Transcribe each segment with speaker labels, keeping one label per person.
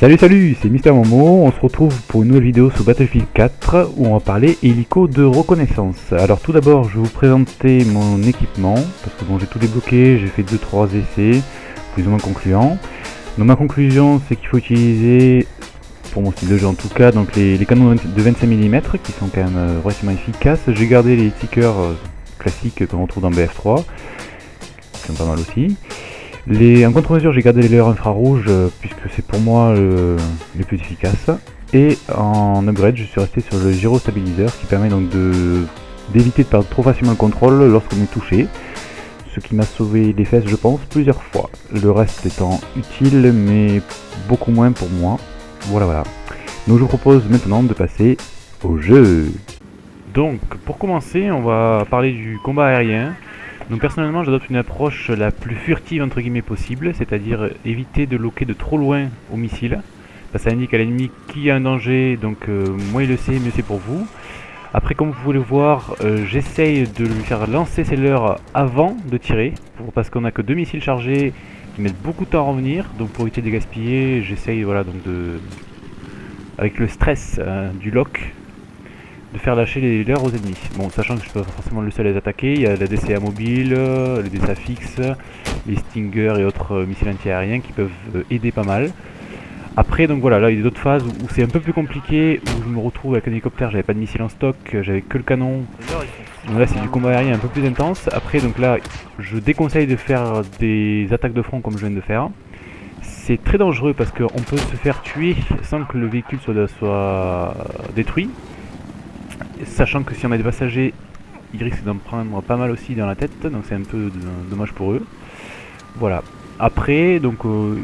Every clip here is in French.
Speaker 1: Salut salut, c'est Mister Momo, on se retrouve pour une nouvelle vidéo sur Battlefield 4 où on va parler hélico de reconnaissance. Alors tout d'abord je vais vous présenter mon équipement, parce que bon j'ai tout débloqué, j'ai fait 2-3 essais, plus ou moins concluants. Donc ma conclusion c'est qu'il faut utiliser, pour mon style de jeu en tout cas, donc les, canons de 25 mm qui sont quand même euh, relativement efficaces. J'ai gardé les stickers euh, classiques qu'on retrouve dans BF3, qui sont pas mal aussi. Les, en contre-mesure, j'ai gardé les leurres infrarouges euh, puisque c'est pour moi le, plus efficace. Et en upgrade, je suis resté sur le gyrostabiliseur qui permet donc d'éviter de, perdre trop facilement le contrôle lorsqu'on est touché. Ce qui m'a sauvé les fesses, je pense, plusieurs fois. Le reste étant utile, mais beaucoup moins pour moi. Voilà, voilà. Donc je vous propose maintenant de passer au jeu. Donc, pour commencer, on va parler du combat aérien. Donc personnellement j'adopte une approche la plus furtive entre guillemets possible, c'est-à-dire éviter de loquer de trop loin au missile. Ça indique à l'ennemi qui a un danger, donc euh, moins il le sait, mieux c'est pour vous. Après comme vous pouvez le voir, euh, j'essaye de lui faire lancer ses leurres avant de tirer, parce qu'on a que deux missiles chargés qui mettent beaucoup de temps à revenir, donc pour éviter de gaspiller, j'essaye voilà donc de avec le stress euh, du lock de faire lâcher les leurres aux ennemis. Bon, sachant que je suis pas forcément le seul à les attaquer, il y a la DCA mobile, les DCA fixes, les Stinger et autres euh, missiles anti-aériens qui peuvent euh, aider pas mal. Après, donc voilà, là il y a d'autres phases où c'est un peu plus compliqué, où je me retrouve avec un hélicoptère, j'avais pas de missile en stock, j'avais que le canon. Donc là c'est du combat aérien un peu plus intense. Après, donc là, je déconseille de faire des attaques de front comme je viens de faire. C'est très dangereux parce qu'on peut se faire tuer sans que le véhicule soit détruit sachant que si on a des passagers, ils risquent d'en prendre pas mal aussi dans la tête, donc c'est un peu dommage pour eux. Voilà. Après, donc euh,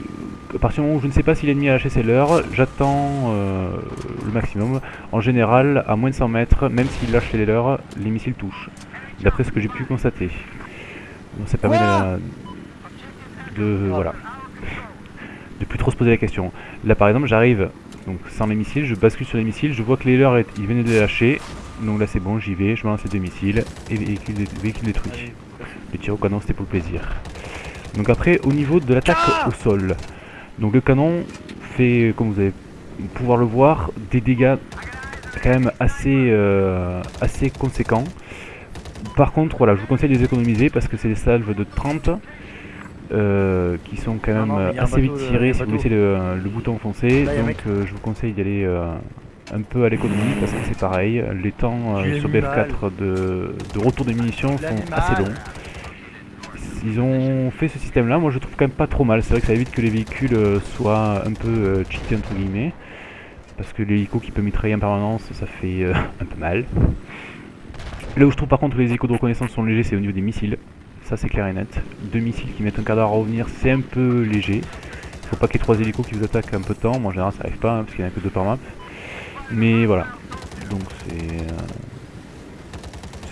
Speaker 1: à partir du moment où je ne sais pas si l'ennemi a lâché ses leurres, j'attends euh, le maximum. En général, à moins de 100 mètres, même s'il lâche les leurs, les missiles touchent. D'après ce que j'ai pu constater. Donc ça permet de, de, voilà, de plus trop se poser la question. Là par exemple, j'arrive donc sans les missiles, je bascule sur les missiles, je vois que les leurs ils venaient de les lâcher, donc là c'est bon, j'y vais, je me lance les deux missiles et véhicule, véhicule détruit. Le tir au canon c'était pour le plaisir. Donc après au niveau de l'attaque au sol, donc le canon fait, comme vous allez pouvoir le voir, des dégâts quand même assez, euh, assez conséquents. Par contre voilà, je vous conseille de les économiser parce que c'est des salves de 30 euh, qui sont quand même assez vite tirés si vous laissez le, bouton foncé. donc euh, je vous conseille d'y aller euh, un peu à l'économie parce que c'est pareil. Les temps sur BF4 de, retour des munitions sont assez longs. Ils ont fait ce système là, moi je trouve quand même pas trop mal. C'est vrai que ça évite que les véhicules soient un peu cheatés entre guillemets. Parce que l'hélico qui peut mitrailler en permanence, ça fait un peu mal. Là où je trouve par contre que les hélicos de reconnaissance sont légers, c'est au niveau des missiles ça c'est clair et net. Deux missiles qui mettent un quart d'heure à revenir, c'est un peu léger. Faut pas qu'il y ait trois hélicos qui vous attaquent un peu de temps, moi en général ça arrive pas, hein, parce qu'il n'y en a que deux par map. Mais voilà, donc c'est euh,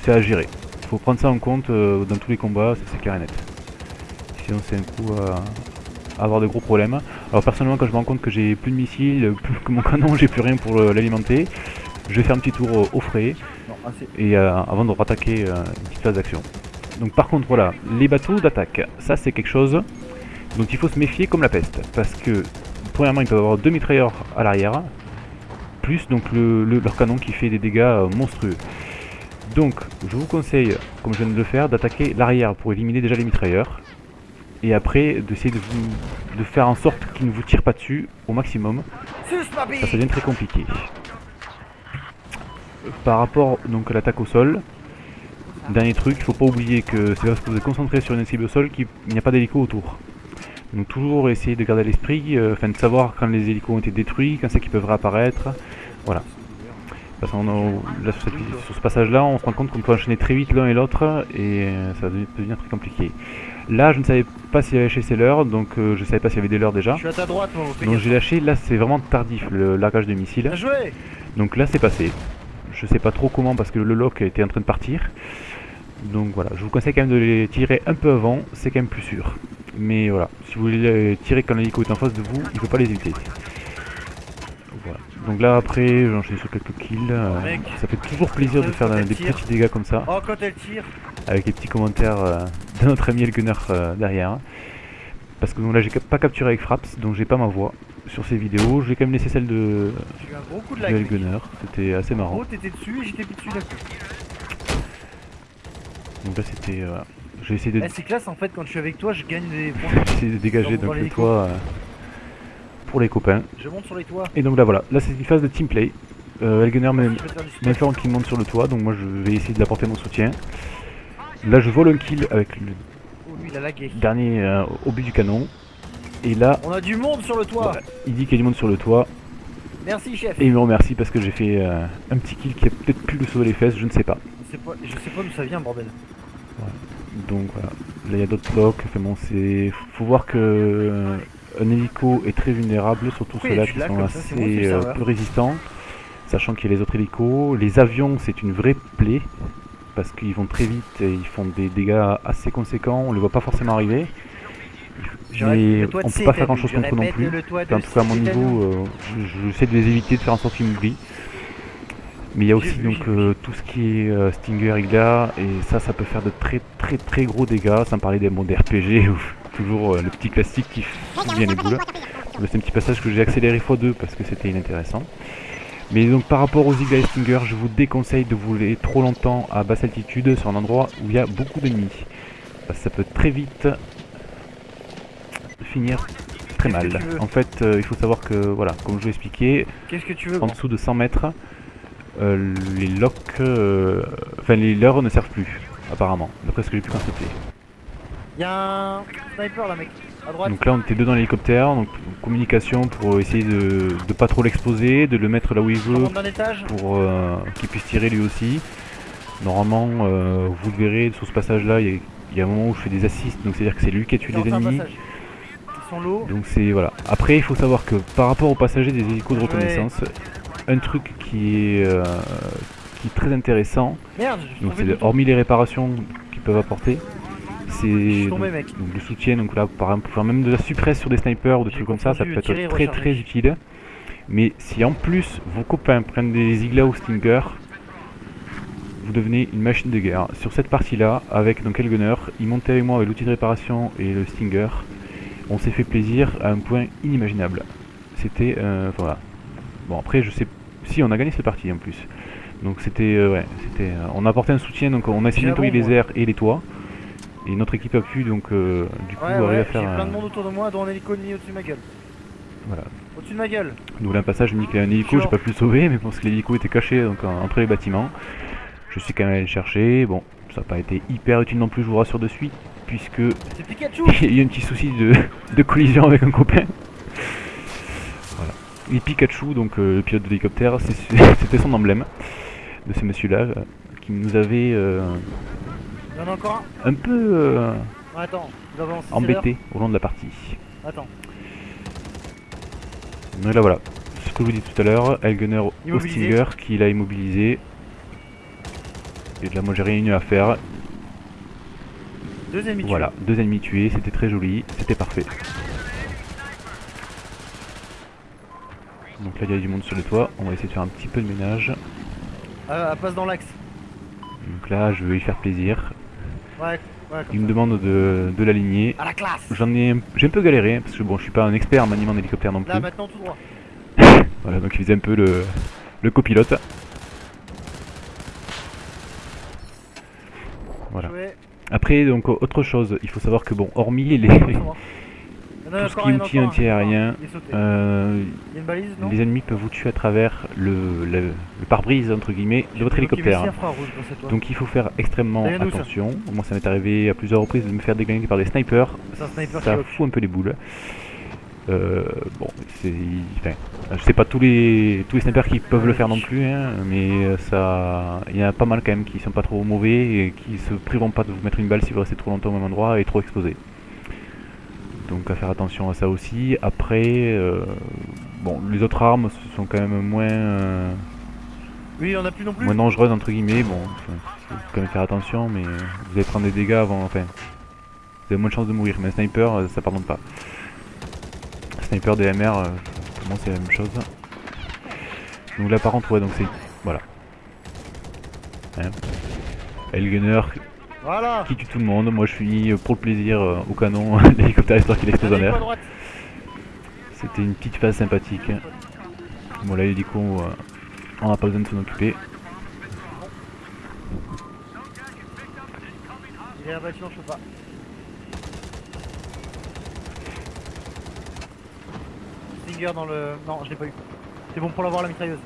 Speaker 1: c'est à gérer. Faut prendre ça en compte euh, dans tous les combats, c'est clair et net. Sinon c'est un coup à avoir de gros problèmes. Alors personnellement quand je me rends compte que j'ai plus de missiles, plus que mon canon, j'ai plus rien pour l'alimenter, je vais faire un petit tour au, frais et euh, avant de rattaquer une petite phase d'action. Donc par contre voilà, les bateaux d'attaque, ça c'est quelque chose dont il faut se méfier comme la peste. Parce que premièrement ils peuvent avoir deux mitrailleurs à l'arrière, plus donc le, leur canon qui fait des dégâts euh, monstrueux. Donc je vous conseille, comme je viens de le faire, d'attaquer l'arrière pour éliminer déjà les mitrailleurs. Et après d'essayer de, de faire en sorte qu'ils ne vous tirent pas dessus au maximum. Ça, ça devient très compliqué. Par rapport donc à l'attaque au sol, Dernier truc, il faut pas oublier que c'est parce que vous êtes concentré sur une cible au sol qu'il n'y a pas d'hélico autour. Donc toujours essayer de garder l'esprit, euh, enfin de savoir quand les hélicos ont été détruits, quand c'est qu'ils peuvent réapparaître. Voilà. Parce qu'on là, sur, ce passage là, on se rend compte qu'on peut enchaîner très vite l'un et l'autre et euh, ça peut devenir très compliqué. Là je ne savais pas s'il y avait lâché ses leurres, donc euh, je ne savais pas s'il y avait des leurres déjà.
Speaker 2: Je suis à ta droite,
Speaker 1: donc j'ai lâché, là c'est vraiment tardif le largage de missiles. Donc là c'est passé. Je sais pas trop comment parce que le lock était en train de partir. Donc voilà, je vous conseille quand même de les tirer un peu avant, c'est quand même plus sûr. Mais voilà, si vous voulez les tirer quand l'hélico est en face de vous, il ne faut pas les éviter. Voilà. Donc là après, j'enchaîne sur quelques kills. Euh, ça fait toujours plaisir de faire des petits dégâts comme ça.
Speaker 2: Oh, quand elle tire
Speaker 1: Avec les petits commentaires euh, de notre ami El Gunner euh, derrière. Parce que donc là j'ai pas capturé avec Fraps, donc j'ai pas ma voix sur ces vidéos. J'ai quand même laissé celle de,
Speaker 2: eu un gros coup de
Speaker 1: de
Speaker 2: lag. mec.
Speaker 1: Gunner, c'était assez
Speaker 2: En
Speaker 1: marrant.
Speaker 2: gros, dessus et j'étais plus dessus.
Speaker 1: Donc là c'était... euh, j'ai essayé de,
Speaker 2: Eh, c'est classe en fait, quand je suis avec toi, je gagne des points.
Speaker 1: j'ai essayé de dégager donc le toit euh, pour les copains.
Speaker 2: Je monte sur les toits.
Speaker 1: Et donc là voilà, là c'est une phase de team play. Euh,
Speaker 2: du spot.
Speaker 1: m'informe qu'il monte sur le toit, donc moi je vais essayer d'apporter mon soutien. Là je vole un kill avec le
Speaker 2: Oh, lui, il a lagué.
Speaker 1: dernier euh, au but du canon. Et là,
Speaker 2: On a du monde sur le toit.
Speaker 1: Il dit qu'il y a du monde sur le toit.
Speaker 2: Merci, chef.
Speaker 1: Et il me remercie parce que j'ai fait euh, un petit kill qui a peut-être pu le sauver les fesses, je ne sais pas.
Speaker 2: Je sais pas, je sais pas d'où ça vient, bordel.
Speaker 1: Donc voilà, là il y a d'autres blocs. Enfin bon, c'est. Faut voir que euh, un hélico est très vulnérable, surtout ceux-là qui sont assez euh, peu résistants, sachant qu'il y a les autres hélicos. Les avions, c'est une vraie plaie parce qu'ils vont très vite et ils font des dégâts assez conséquents. On les voit pas forcément arriver. Mais on peut pas faire
Speaker 2: vu,
Speaker 1: grand-chose
Speaker 2: je
Speaker 1: contre eux non plus. Enfin, en tout cas à mon niveau, euh, je- j'essaie de les éviter, de faire en sorte qu'ils m'oublient. Mais il y a aussi donc euh, tout ce qui est euh, Stinger, Igla, et ça, ça peut faire de très très très gros dégâts, sans parler des modes RPG, ou toujours euh, le petit classique qui bien les boules. C'est un petit passage que j'ai accéléré x2 parce que c'était inintéressant. Mais donc par rapport aux Igla et Stinger, je vous déconseille de voler trop longtemps à basse altitude sur un endroit où il y a beaucoup d'ennemis. Parce que ça peut très vite finir très mal. En fait, euh, il faut savoir que, voilà, comme je vous expliqué,
Speaker 2: Qu'est-ce que tu veux
Speaker 1: en dessous de 100 mètres, euh, les locks, euh, enfin les leurs ne servent plus, apparemment, d'après ce que j'ai pu constater.
Speaker 2: Y'a un sniper là, mec. À droite.
Speaker 1: Donc là, on était deux dans l'hélicoptère, donc communication pour essayer de, de pas trop l'exposer, de le mettre là où il veut, pour qu'il puisse tirer lui aussi. Normalement, vous le verrez sur ce passage-là, il y, a- il y a un moment où je fais des assists, donc c'est-à-dire que c'est lui qui a tué les ennemis.
Speaker 2: passage.
Speaker 1: Donc c'est voilà. Après, il faut savoir que par rapport aux passagers des hélicos de
Speaker 2: Ouais.
Speaker 1: reconnaissance, un truc qui est euh, qui est très intéressant,
Speaker 2: Merde,
Speaker 1: donc c'est hormis les réparations qu'ils peuvent apporter, c'est donc, donc le soutien. Donc là, par exemple, faire même de la suppresse sur des snipers ou des trucs comme ça, ça peut être
Speaker 2: tirer
Speaker 1: très
Speaker 2: recharger.
Speaker 1: très utile. Mais si en plus vos copains prennent des Igla ou Stinger, vous devenez une machine de guerre. Sur cette partie-là, avec donc Elgunner, il montait avec moi avec l'outil de réparation et le Stinger. On s'est fait plaisir à un point inimaginable. C'était euh, voilà. Bon après je sais si on a gagné cette partie en plus. Donc c'était euh, ouais, c'était euh, on a apporté un soutien donc on a essayé de nettoyer les airs et les toits. Et notre équipe a pu donc euh, du coup
Speaker 2: Ouais,
Speaker 1: arriver à
Speaker 2: ouais, j'ai
Speaker 1: faire
Speaker 2: plein de monde autour de moi, dont un hélico au-dessus de ma gueule.
Speaker 1: voilà.
Speaker 2: Au-dessus de ma gueule.
Speaker 1: Donc là, un passage, je me dis qu'il y a un hélico, j'ai pas pu le sauver, mais parce que l'hélico était caché donc, en- entre les bâtiments. Je suis quand même allé le chercher. Bon, ça n'a pas été hyper utile non plus, je vous rassure de suite, puisque il y a un petit souci de, de collision avec un copain. Voilà. Et Pikachu, donc euh, le pilote de l'hélicoptère, c'est- c'était son emblème de ce monsieur-là, euh, qui nous avait euh,
Speaker 2: Il y en a encore
Speaker 1: un peu
Speaker 2: un Attends,
Speaker 1: embêté au long de la partie.
Speaker 2: Attends.
Speaker 1: Donc là voilà, ce que je vous dis tout à l'heure, Elgunner au. Stinger qui l'a immobilisé. Et là moi j'ai rien eu à faire.
Speaker 2: Deux ennemis
Speaker 1: Voilà, deux ennemis tués, c'était très joli, c'était parfait. Donc là il y a du monde sur le toit, on va essayer de faire un petit peu de ménage.
Speaker 2: Ah, elle passe dans l'axe.
Speaker 1: Donc là je vais lui faire plaisir.
Speaker 2: Ouais, ouais,
Speaker 1: Il me demande de, de l'aligner.
Speaker 2: À la classe
Speaker 1: J'en ai, j'ai un peu galéré parce que bon je suis pas un expert en maniement d'hélicoptère non plus.
Speaker 2: Là, maintenant, tout droit.
Speaker 1: Voilà donc il faisait un peu le, le copilote. Voilà. Après, donc autre chose, il faut savoir que bon, hormis les, tout ce qui est outil anti-aérien, euh,
Speaker 2: Il y a une balise, non
Speaker 1: les ennemis peuvent vous tuer à travers le, le, le pare-brise entre guillemets de votre hélicoptère. Donc il faut faire extrêmement attention. Moi ça m'est arrivé à plusieurs reprises de me faire déglinguer par des snipers. Ça fout un peu les boules. Euh, bon, c'est, enfin, je sais pas tous les tous les snipers qui peuvent le faire non plus, hein, mais euh, ça, il y en a pas mal quand même qui sont pas trop mauvais et qui se priveront pas de vous mettre une balle si vous restez trop longtemps au même endroit et trop exposé. Donc à faire attention à ça aussi. Après, euh, bon, les autres armes sont quand même moins euh,
Speaker 2: Oui, en a plus non plus.
Speaker 1: moins dangereuses entre guillemets. Bon, faut quand même faire attention, mais vous allez prendre des dégâts avant. Enfin, vous avez moins de chances de mourir. Mais un sniper, euh, ça pardonne pas. Sniper DMR, euh, pour moi c'est la même chose. Donc là par contre, ouais, donc c'est voilà. Hein. Elgunner
Speaker 2: Voilà
Speaker 1: qui tue tout le monde. Moi je suis pour le plaisir euh, au canon, l'hélicoptère histoire qu'il explose en l'air. C'était une petite phase sympathique. Bon là l'hélico, euh, on n'a pas besoin de s'en occuper.
Speaker 2: Il est abattu, je peux Stinger dans le... Non, je l'ai pas eu. C'est bon pour l'avoir la mitrailleuse.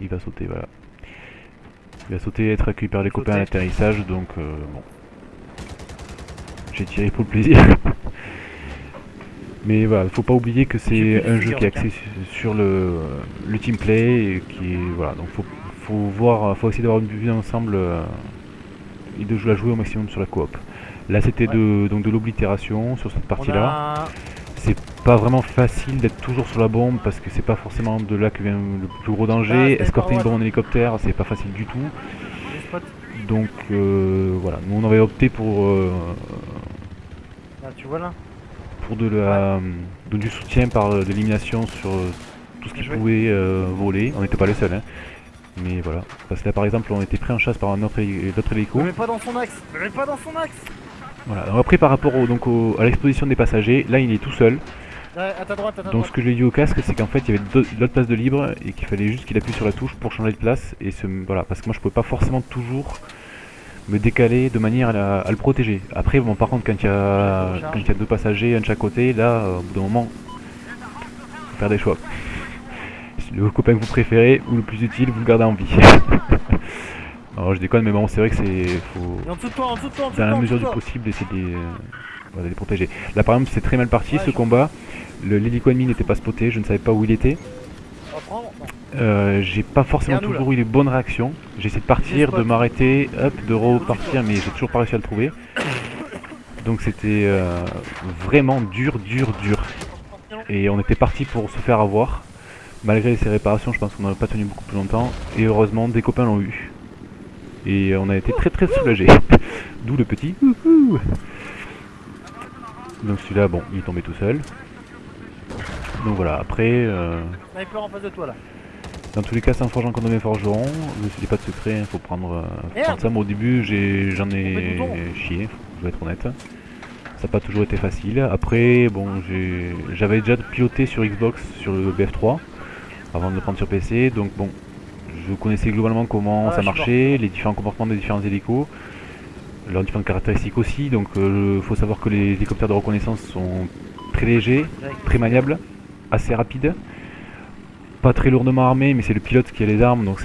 Speaker 1: Il va sauter, voilà. Il va sauter, être accueilli par les copains à l'atterrissage, donc euh, bon. J'ai tiré pour le plaisir. Mais voilà, faut pas oublier que c'est un jeu qui est axé su- sur le, le team play et qui est voilà, donc faut, faut voir, faut essayer d'avoir une vue d'ensemble euh, et de jouer, la jouer au maximum sur la coop. Là c'était
Speaker 2: Ouais.
Speaker 1: de donc de l'oblitération sur cette partie là.
Speaker 2: A...
Speaker 1: C'est pas vraiment facile d'être toujours sur la bombe parce que c'est pas forcément de là que vient le plus gros danger.
Speaker 2: c'est
Speaker 1: Escorter une bombe en hélicoptère, c'est pas facile du tout. Donc euh, voilà, nous on avait opté pour, euh,
Speaker 2: tu vois là
Speaker 1: pour de la, de- du soutien par euh, l'élimination sur tout ce qui pouvait euh, voler. On n'était pas les seuls, hein. Mais voilà. Parce que là par exemple, on était pris en chasse par un autre, l'autre hélico.
Speaker 2: Mets pas dans son axe mets pas dans son axe
Speaker 1: Voilà. Alors après par rapport au, donc au- à l'exposition des passagers, là il est tout seul.
Speaker 2: Là, À ta droite, à ta
Speaker 1: Donc
Speaker 2: droite.
Speaker 1: ce que je lui ai dit au casque, c'est qu'en fait il y avait l'autre place de libre et qu'il fallait juste qu'il appuie sur la touche pour changer de place et se, voilà parce que moi je pouvais pas forcément toujours me décaler de manière à, la- à le protéger. Après bon par contre quand il y a quand il y a deux passagers un de chaque côté, là euh, au bout d'un moment faut faire des choix. Le copain que vous préférez ou le plus utile, vous le gardez en vie. Alors je déconne mais bon c'est vrai que c'est faut
Speaker 2: en dessous de toi, en dessous de toi, en dessous
Speaker 1: dans la mesure du possible d'essayer de les, euh, de les protéger. Là par exemple c'est très mal parti
Speaker 2: Ouais,
Speaker 1: ce combat. Le- L'hélico ennemi n'était pas spoté, je ne savais pas où il était.
Speaker 2: Non.
Speaker 1: Euh, j'ai pas forcément toujours eu les bonnes réactions. J'ai essayé de partir, de m'arrêter, hop, de repartir, mais j'ai toujours pas réussi à le trouver. Donc c'était euh, vraiment dur, dur, dur. Et on était parti pour se faire avoir. Malgré ces réparations, je pense qu'on n'aurait pas tenu beaucoup plus longtemps. Et heureusement, des copains l'ont eu. Et on a été très très soulagés. D'où le petit. Donc celui-là, bon, il est tombé tout seul. Donc voilà, après... euh,
Speaker 2: Sniper en face de toi là.
Speaker 1: dans tous les cas, c'est un forgeron contre mes forgerons. Je dis pas de secret, il faut prendre, euh, prendre ça. Moi, au début, j'en ai chié, je vais être honnête. Ça n'a pas toujours été facile. Après, bon, j'avais déjà piloté sur Xbox sur le BF3 avant de le prendre sur PC. Donc, bon, je connaissais globalement comment
Speaker 2: Ah,
Speaker 1: ça marchait, les différents comportements des différents hélicos, leurs différentes caractéristiques aussi. Donc, il faut savoir que les hélicoptères de reconnaissance sont très légers, très maniable, assez rapide, pas très lourdement armé, mais c'est le pilote qui a les armes, donc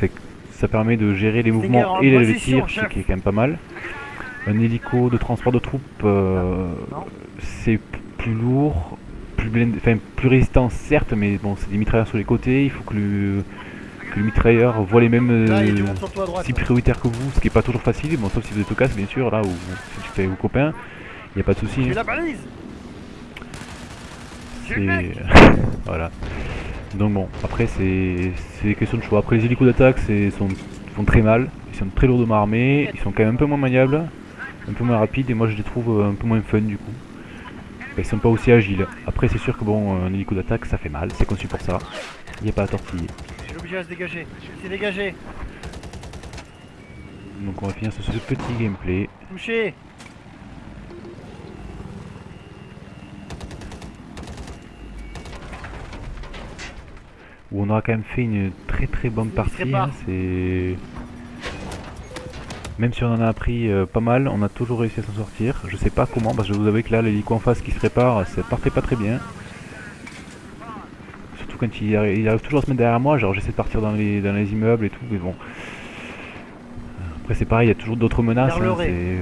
Speaker 1: ça permet de gérer les mouvements
Speaker 2: en
Speaker 1: et le
Speaker 2: position,
Speaker 1: tir, ce qui est quand même pas mal. Un hélico de transport de troupes, euh, c'est plus lourd, plus, blindé- enfin, plus résistant certes, mais bon, c'est des mitrailleurs sur les côtés, il faut que le, que le mitrailleur voit les mêmes euh, si prioritaires que vous, ce qui est pas toujours facile, bon, sauf si vous êtes au casse, bien sûr, là, ou si tu fais vos copains, il n'y a pas de souci. Hein. C'est voilà. Donc bon, après c'est c'est question de choix. Après les hélicos d'attaque sont font très mal, ils sont très lourdement armés, ils sont quand même un peu moins maniables, un peu moins rapides et moi je les trouve euh, un peu moins fun du coup. Ils sont pas aussi agiles. Après c'est sûr que bon un hélico d'attaque ça fait mal, c'est conçu pour ça. Il n'y a pas à tortiller.
Speaker 2: Je suis obligé à se dégager. Il s'est dégagé.
Speaker 1: Donc on va finir sur ce petit gameplay.
Speaker 2: Touché
Speaker 1: où on aura quand même fait une très très bonne partie. hein, c'est même si on en a appris euh, pas mal, on a toujours réussi à s'en sortir. Je sais pas comment, parce que je vous avouer que là l'hélico en face qui se répare, ça partait pas très bien. Surtout quand il arrive, il arrive toujours à se mettre derrière moi, genre j'essaie de partir dans les, dans les immeubles et tout, mais bon. Après c'est pareil, il y a toujours d'autres menaces, hein,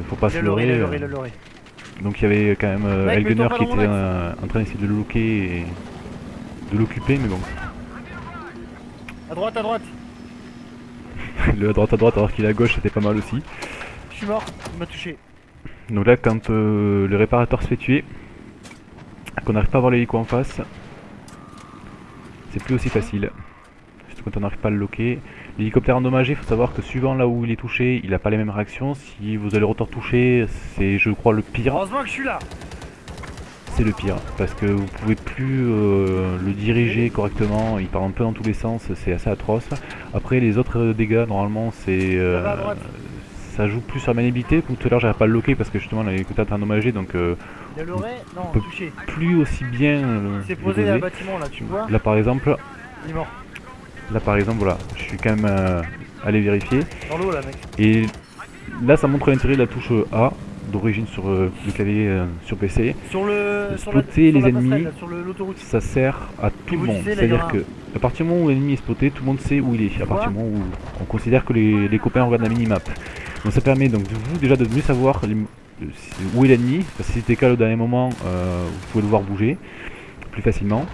Speaker 1: faut pas se leurrer. euh. Donc il y avait quand même euh, Elgunner qui était euh, en train d'essayer de le loquer et de l'occuper, mais bon.
Speaker 2: À droite, à droite.
Speaker 1: Le à droite à droite alors qu'il est à gauche c'était pas mal aussi.
Speaker 2: Je suis mort. Il m'a touché.
Speaker 1: Donc là quand euh, le réparateur se fait tuer, qu'on n'arrive pas à voir l'hélico en face, c'est plus aussi facile. Surtout quand on n'arrive pas à le loquer. L'hélicoptère endommagé, il faut savoir que suivant là où il est touché, il n'a pas les mêmes réactions. Si vous allez le rotor touché, c'est je crois le pire.
Speaker 2: Heureusement que je suis là.
Speaker 1: C'est le pire parce que vous pouvez plus euh, le diriger correctement, il part un peu dans tous les sens, c'est assez atroce. Après les autres dégâts normalement c'est euh,
Speaker 2: Ça
Speaker 1: joue plus sur la maniabilité. Tout à l'heure j'avais pas le loquer parce que justement il était endommagé donc euh,
Speaker 2: l'oreille Non,
Speaker 1: peut-
Speaker 2: touché.
Speaker 1: plus aussi bien euh,
Speaker 2: Il s'est
Speaker 1: le
Speaker 2: posé dans le bâtiment là, tu vois
Speaker 1: Là par exemple,
Speaker 2: Il est mort.
Speaker 1: là par exemple voilà, je suis quand même euh, allé vérifier
Speaker 2: Dans l'eau là, mec.
Speaker 1: et là ça montre l'intérêt de la touche A d'origine sur euh, le clavier euh, sur PC.
Speaker 2: Sur le.
Speaker 1: De
Speaker 2: Sur la,
Speaker 1: spotter
Speaker 2: sur
Speaker 1: les ennemis.
Speaker 2: là, sur le- l'autoroute.
Speaker 1: ça sert à tout le monde. C'est-à-dire que à partir du moment où l'ennemi est spoté, tout le monde sait où il est. À partir du moment où on considère que les, les copains regardent la minimap. Donc ça permet donc de vous déjà de mieux savoir les- euh, où est l'ennemi. Parce que si c'était le cas au dernier moment, euh, vous pouvez le voir bouger plus facilement.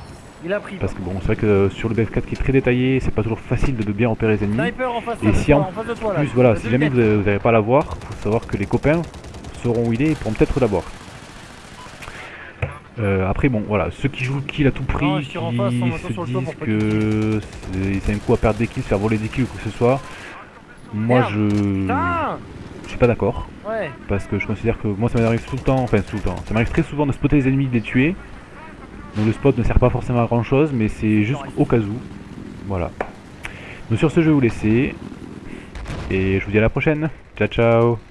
Speaker 2: Il a pris.
Speaker 1: Parce que bon, c'est vrai que sur le BF4 qui est très détaillé, c'est pas toujours facile de, bien repérer les ennemis.
Speaker 2: Sniper en face,
Speaker 1: Et si en
Speaker 2: en face de toi là.
Speaker 1: Plus voilà, si jamais vous n'arrivez pas à la voir, faut savoir que les copains sauront où il est et pourront peut-être l'avoir. Euh, après bon voilà, ceux qui jouent le kill à tout prix,
Speaker 2: Non,
Speaker 1: qui
Speaker 2: mettant
Speaker 1: se disent que c'est un coup à perdre des kills, faire voler des kills ou quoi que ce soit, moi
Speaker 2: Merde.
Speaker 1: je
Speaker 2: Putain
Speaker 1: je suis pas d'accord
Speaker 2: Ouais.
Speaker 1: parce que je considère que moi ça m'arrive tout le temps, enfin tout le temps, ça m'arrive très souvent de spotter les ennemis, de les tuer. Donc le spot ne sert pas forcément à grand chose, mais c'est juste au cas où. Voilà. Donc sur ce je vais vous laisser et je vous dis à la prochaine. Ciao ciao